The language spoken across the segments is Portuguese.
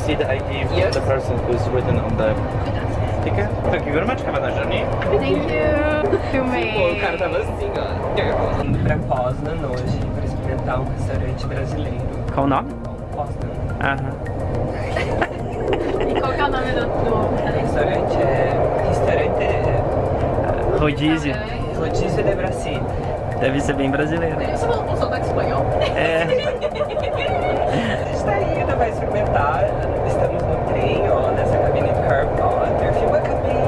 see the ID Yes. of the person who's written on the ticket? Thank you very much. Have a nice journey. Thank you. Filmei. Pô, o cara tava assim, ó. Indo pra Poznan hoje pra experimentar um restaurante brasileiro. Qual o nome? Poznan. Aham. E qual que é o nome do, do Restaurante é... Restaurante é... Rodízio. Rodízio de Brasil. Deve ser bem brasileiro. Você falou com sotaque espanhol? É. A gente tá indo, experimentar. Estamos no trem, ó, nessa cabine do Harry Potter. Filma a cabine.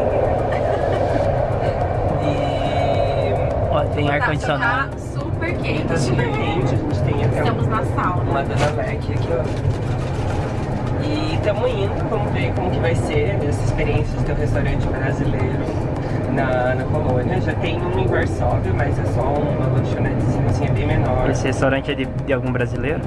E... Ó, tem Tá, ar-condicionado. Tá super quente. Tá super quente, a gente tem até Estamos na sauna. uma dona Vec aqui, ó. E estamos indo, vamos ver como que vai ser essa experiência um restaurante brasileiro na, na colônia. Já tem um em Varsóvia, mas é só uma lanchonetezinha assim, é bem menor. Esse restaurante é de, de algum brasileiro?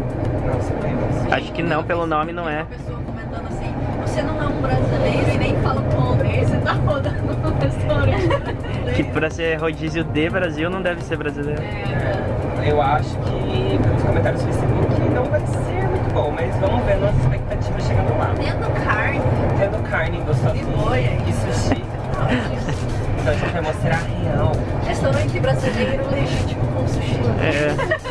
Não sabemos. Acho que não, pelo nome não é. Uma pessoa comentando assim, você não é um brasileiro e nem fala polonês, você tá rodando no restaurante brasileiro. Que pra ser rodízio de Brasil não deve ser brasileiro. É, eu acho que, pelos comentários do Facebook, não vai ser muito bom, mas vamos ver nossas expectativas chegando lá. Tendo carne, Tendo carne gostosa E boi, é e sushi. Então a gente vai mostrar a real. restaurante brasileiro legítimo com sushi. É.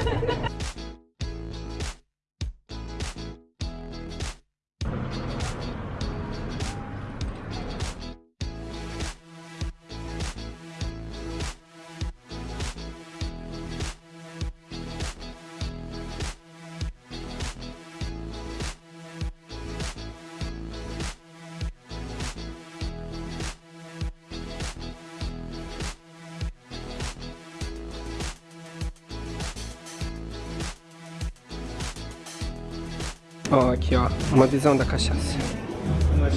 Ó, aqui ó, uma visão da cachaça.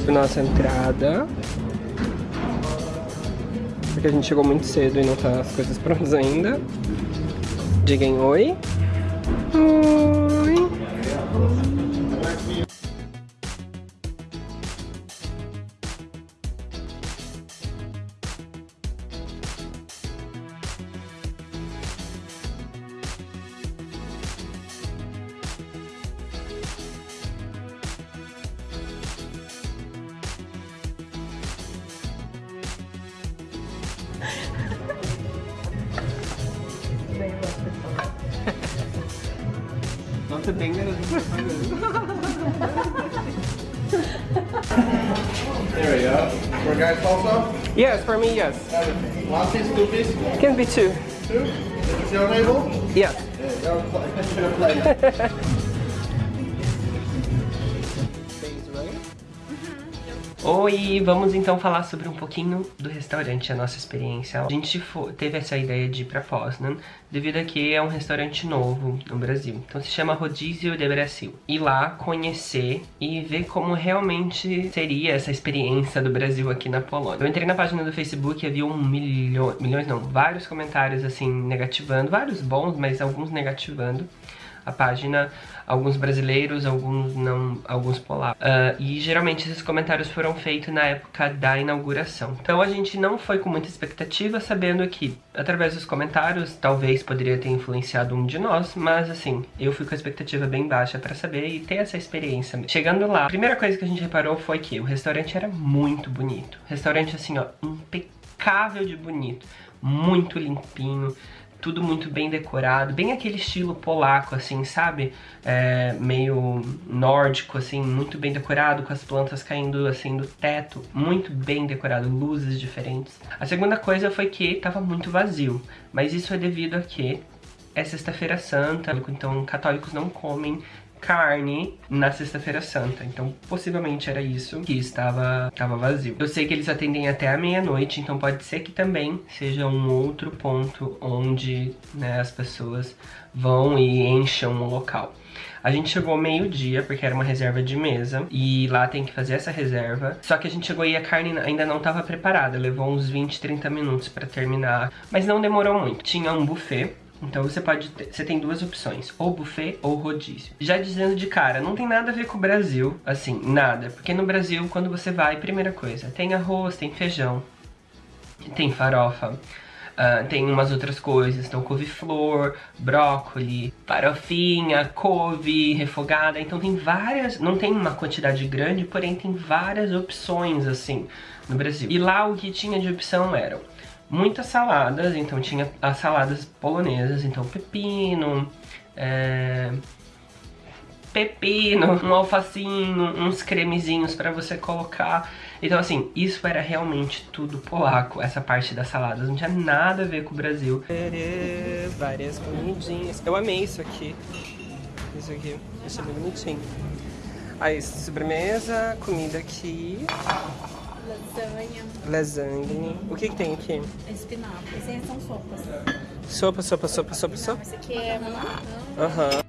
Nossa entrada. Porque a gente chegou muito cedo e não tá as coisas prontas ainda. Digam oi. Oi. There we go. For guys also? Yes, for me, yes. One piece, two piece? Can be two. Two? Is your label? Yes. There Oi, vamos então falar sobre um pouquinho do restaurante, a nossa experiência. A gente teve essa ideia de ir pra Poznan, devido a que é um restaurante novo no Brasil. Então se chama Rodízio de Brasil. Ir lá, conhecer e ver como realmente seria essa experiência do Brasil aqui na Polônia. Eu entrei na página do Facebook e havia um milhão, milhões não, vários comentários assim, negativando, vários bons, mas alguns negativando a página, alguns brasileiros, alguns não, alguns polacos. Ah, e geralmente esses comentários foram feitos na época da inauguração. Então a gente não foi com muita expectativa, sabendo que através dos comentários talvez poderia ter influenciado um de nós, mas assim, eu fui com a expectativa bem baixa pra saber e ter essa experiência. Chegando lá, a primeira coisa que a gente reparou foi que o restaurante era muito bonito. Restaurante assim, ó, impecável de bonito, muito limpinho, tudo muito bem decorado, bem aquele estilo polaco, assim, sabe? É, meio nórdico, assim, muito bem decorado, com as plantas caindo, assim, do teto, muito bem decorado, luzes diferentes. A segunda coisa foi que tava muito vazio, mas isso é devido a que é sexta-feira santa, então católicos não comem carne na sexta-feira santa. Então, possivelmente era isso que estava, estava vazio. Eu sei que eles atendem até a meia-noite, então pode ser que também seja um outro ponto onde né, as pessoas vão e encham o local. A gente chegou meio-dia, porque era uma reserva de mesa, e lá tem que fazer essa reserva. Só que a gente chegou e a carne ainda não estava preparada, levou uns 20, 30 minutos para terminar, mas não demorou muito. Tinha um buffet, então você pode ter, você tem duas opções, ou buffet ou rodízio. Já dizendo de cara, não tem nada a ver com o Brasil, assim, nada. Porque no Brasil, quando você vai, primeira coisa, tem arroz, tem feijão, tem farofa, Uh, tem umas outras coisas, então couve-flor, brócolis, farofinha, couve refogada, então tem várias, não tem uma quantidade grande, porém tem várias opções assim no Brasil. E lá o que tinha de opção eram muitas saladas, então tinha as saladas polonesas, então pepino, é, pepino, um alfacinho, uns cremezinhos pra você colocar. Então assim, isso era realmente tudo polaco, essa parte das saladas, não tinha nada a ver com o Brasil. Várias comidinhas. Eu amei isso aqui. Isso aqui, isso é bem bonitinho. Aí, sobremesa, comida aqui. Lasanha. Lasanha. O que que tem aqui? Espinafre. Esses são sopas. Sopa, sopa, sopa, sopa, sopa. Esse aqui é macarrão. Aham. Uhum.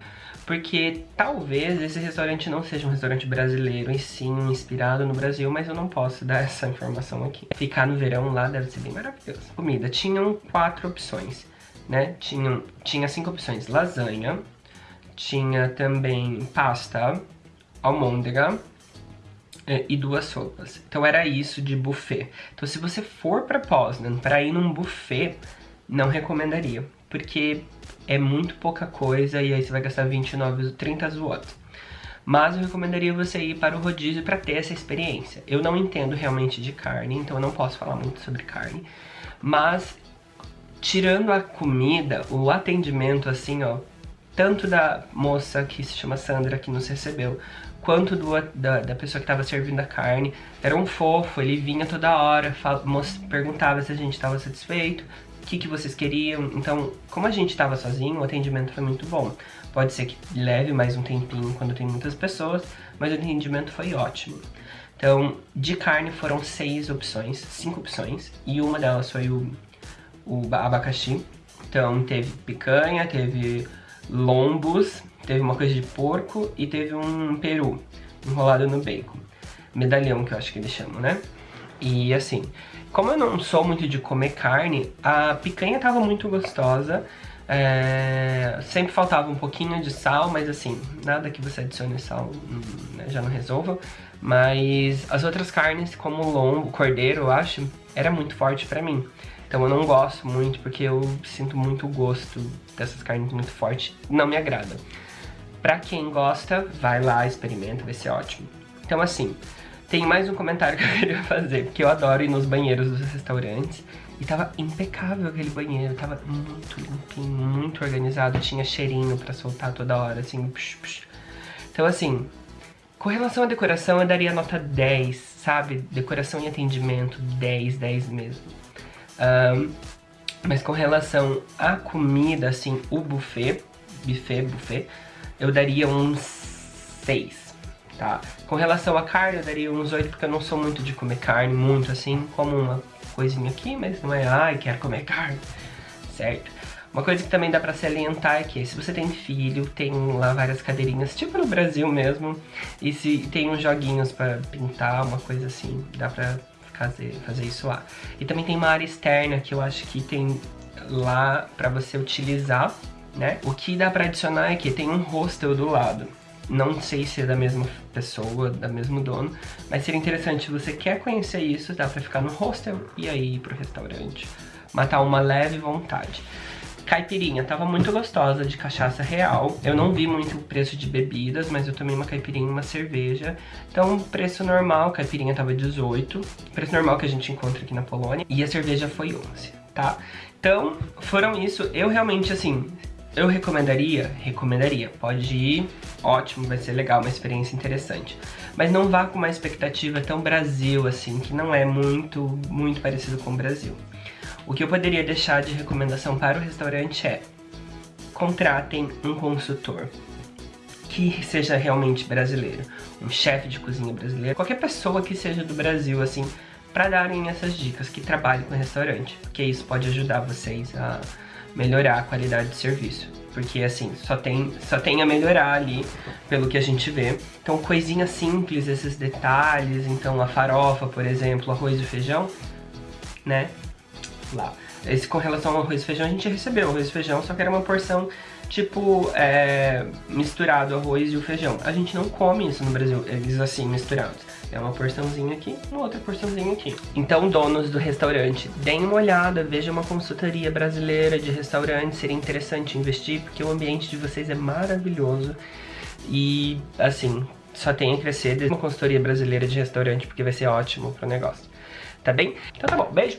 Porque talvez esse restaurante não seja um restaurante brasileiro, e sim inspirado no Brasil, mas eu não posso dar essa informação aqui. Ficar no verão lá deve ser bem maravilhoso. Comida, tinham quatro opções, né? Tinham, tinha cinco opções. Lasanha, tinha também pasta, almôndega, é, e duas sopas. Então era isso de buffet. Então se você for para Poznan para ir num buffet, não recomendaria, porque é muito pouca coisa e aí você vai gastar 29 ou 30 zlotys. Mas eu recomendaria você ir para o rodízio para ter essa experiência. Eu não entendo realmente de carne, então eu não posso falar muito sobre carne. Mas, tirando a comida, o atendimento, assim, ó, tanto da moça que se chama Sandra, que nos recebeu, quanto do, da, da pessoa que estava servindo a carne. Era um fofo, ele vinha toda hora, perguntava se a gente estava satisfeito, o que, que vocês queriam. Então, como a gente estava sozinho, o atendimento foi muito bom. Pode ser que leve mais um tempinho quando tem muitas pessoas, mas o atendimento foi ótimo. Então, de carne foram seis opções, cinco opções, e uma delas foi o, o abacaxi. Então, teve picanha, teve lombos, teve uma coisa de porco e teve um peru enrolado no bacon. Medalhão, que eu acho que eles chamam, né? E assim, como eu não sou muito de comer carne, a picanha tava muito gostosa. É... Sempre faltava um pouquinho de sal, mas assim, nada que você adicione sal hum, né, já não resolva. Mas as outras carnes, como o lombo, cordeiro, eu acho, era muito forte pra mim. Então eu não gosto muito, porque eu sinto muito o gosto dessas carnes muito forte. Não me agrada. Pra quem gosta, vai lá, experimenta, vai ser ótimo. Então assim, tem mais um comentário que eu queria fazer, porque eu adoro ir nos banheiros dos restaurantes. E tava impecável aquele banheiro, tava muito limpinho, muito organizado, tinha cheirinho pra soltar toda hora, assim, psh, psh. Então assim, com relação à decoração eu daria nota 10, sabe? Decoração e atendimento, 10, 10 mesmo. Um, mas com relação à comida, assim, o buffet, buffet, buffet, eu daria uns 6, tá? Com relação à carne, eu daria uns 8, porque eu não sou muito de comer carne, muito assim, como uma coisinha aqui, mas não é, ai, quero comer carne, certo? Uma coisa que também dá pra se alientar é que se você tem filho, tem lá várias cadeirinhas, tipo no Brasil mesmo, e se tem uns joguinhos pra pintar, uma coisa assim, dá pra fazer, fazer isso lá. E também tem uma área externa que eu acho que tem lá pra você utilizar né? O que dá pra adicionar é que tem um hostel do lado. Não sei se é da mesma pessoa, da mesmo dono, mas seria interessante, se você quer conhecer isso, dá pra ficar no hostel e aí ir pro restaurante. Matar uma leve vontade. Caipirinha, tava muito gostosa, de cachaça real. Eu não vi muito o preço de bebidas, mas eu tomei uma caipirinha e uma cerveja. Então, preço normal, caipirinha tava 18. Preço normal que a gente encontra aqui na Polônia. E a cerveja foi 11, tá? Então, foram isso. Eu realmente, assim, eu recomendaria? Recomendaria. Pode ir, ótimo, vai ser legal, uma experiência interessante. Mas não vá com uma expectativa tão Brasil, assim, que não é muito, muito parecido com o Brasil. O que eu poderia deixar de recomendação para o restaurante é contratem um consultor que seja realmente brasileiro, um chefe de cozinha brasileiro, qualquer pessoa que seja do Brasil, assim, para darem essas dicas, que trabalhe com restaurante, porque isso pode ajudar vocês a melhorar a qualidade de serviço. Porque assim, só tem, só tem a melhorar ali, pelo que a gente vê. Então coisinhas simples, esses detalhes, então a farofa, por exemplo, arroz e feijão, né? Lá. Esse com relação ao arroz e feijão, a gente recebeu arroz e feijão, só que era uma porção tipo, é, misturado arroz e o feijão. A gente não come isso no Brasil, eles assim, misturados. É uma porçãozinha aqui, uma outra porçãozinha aqui. Então, donos do restaurante, deem uma olhada, vejam uma consultoria brasileira de restaurante, seria interessante investir, porque o ambiente de vocês é maravilhoso. E, assim, só tem a crescer de uma consultoria brasileira de restaurante, porque vai ser ótimo pro negócio. Tá bem? Então tá bom, beijo,